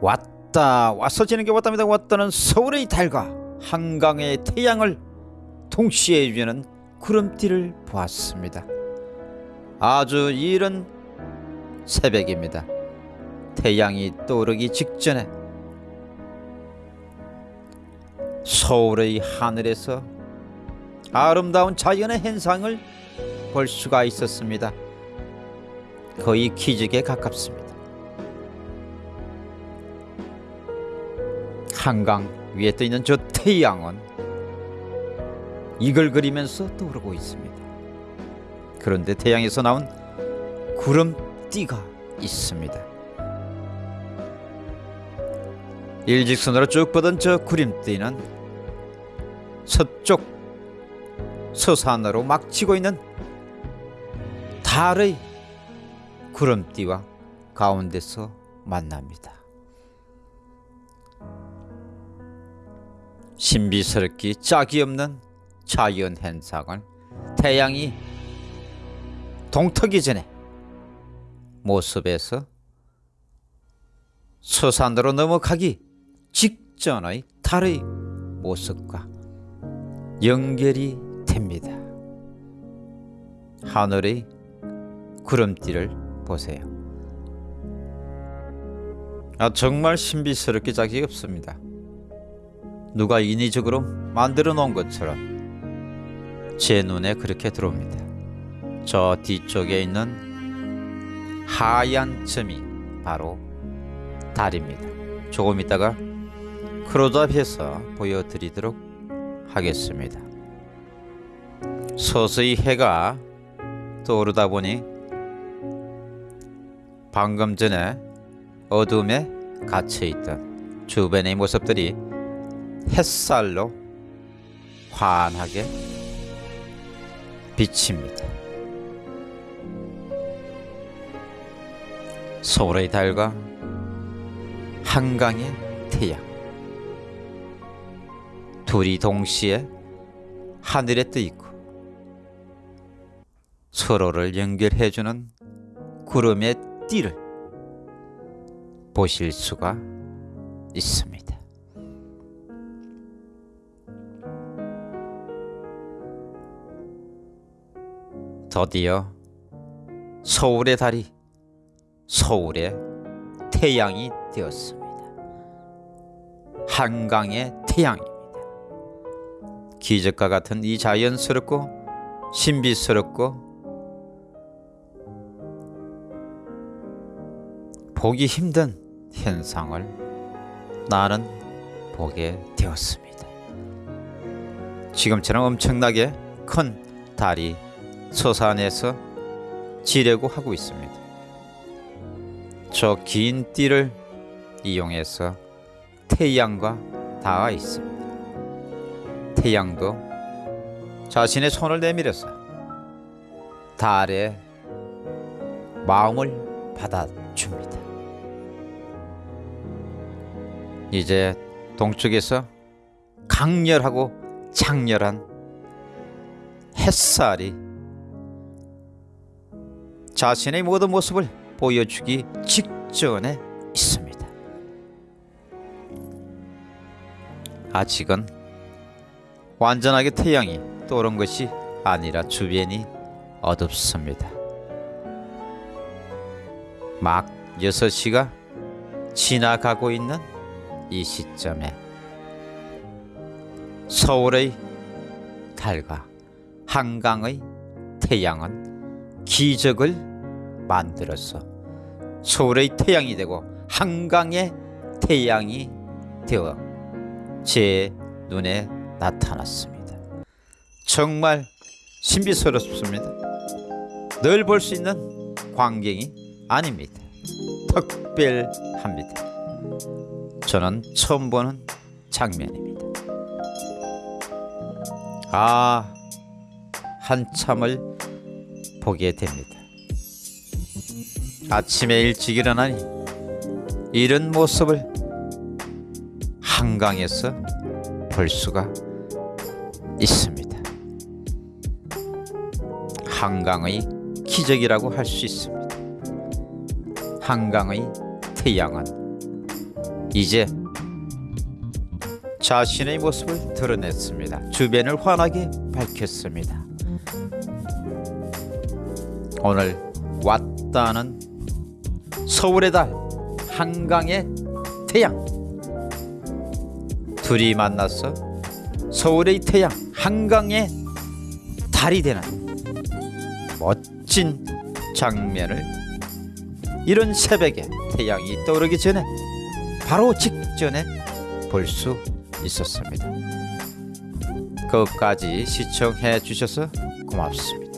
왔다 와서 지는 게 왔답니다. 왔다는 서울의 달과 한강의 태양을 동시에 유지하는 구름띠를 보았습니다. 아주 이른 새벽입니다. 태양이 떠오르기 직전에 서울의 하늘에서 아름다운 자연의 현상을 볼 수가 있었습니다. 거의 기적에 가깝습니다 한강 위에 떠 있는 저 태양은 이걸 그리면서 떠오르고 있습니다. 그런데 태양에서 나온 구름띠가 있습니다. 일직선으로 쭉 뻗은 저 구름띠는 서쪽 서산으로 막 치고 있는 달의 구름띠와 가운데서 만납니다. 신비스럽기 짝이 없는 자연 현상을 태양이 동트기 전에 모습에서 서산으로 넘어가기 직전의 달의 모습과 연결이 됩니다. 하늘의 구름띠를 보세요. 아, 정말 신비스럽게 짝이 없습니다. 누가 인위적으로 만들어 놓은 것처럼 제 눈에 그렇게 들어옵니다. 저 뒤쪽에 있는 하얀 점이 바로 달입니다. 조금 있다가 크로잡해서 보여드리도록 하겠습니다. 서서히 해가 떠오르다 보니 방금 전에 어둠에 갇혀있던 주변의 모습들이 햇살로 환하게 비칩니다. 서울의 달과 한강의 태양 둘이 동시에 하늘에 떠 있고 서로를 연결해주는 구름의 띠를 보실 수가 있습니다. 드디어 서울의 달이 서울의 태양이 되었습니다. 한강의 태양입니다. 기적과 같은 이 자연스럽고 신비스럽고 보기 힘든 현상을 나는 보게 되었습니다. 지금처럼 엄청나게 큰 달이 서산에서 지려고 하고 있습니다. 저 긴 띠를 이용해서 태양과 닿아 있습니다. 태양도 자신의 손을 내밀어서 달의 마음을 받아줍니다. 이제 동쪽에서 강렬하고 장렬한 햇살이 자신의 모든 모습을 보여주기 직전에 있습니다. 아직은 완전하게 태양이 떠오른 것이 아니라 주변이 어둡습니다. 막 6시가 지나가고 있는 이 시점에 서울의 달과 한강의 태양은 기적을 만들어서 서울의 태양이 되고 한강의 태양이 되어 제 눈에 나타났습니다. 정말 신비스럽습니다. 늘 볼 수 있는 광경이 아닙니다. 특별합니다. 저는 처음 보는 장면입니다. 아, 한참을 보게 됩니다. 아침에 일찍 일어나니 이런 모습을 한강에서 볼 수가 있습니다. 한강의 기적이라고 할 수 있습니다. 한강의 태양은 이제 자신의 모습을 드러냈습니다. 주변을 환하게 밝혔습니다. 오늘 왔다는 서울의 달 한강의 태양 둘이 만나서 서울의 태양 한강의 달이 되는 멋진 장면을 이런 새벽에 태양이 떠오르기 전에 바로 직전에 볼 수 있었습니다. 끝까지 시청해 주셔서 고맙습니다.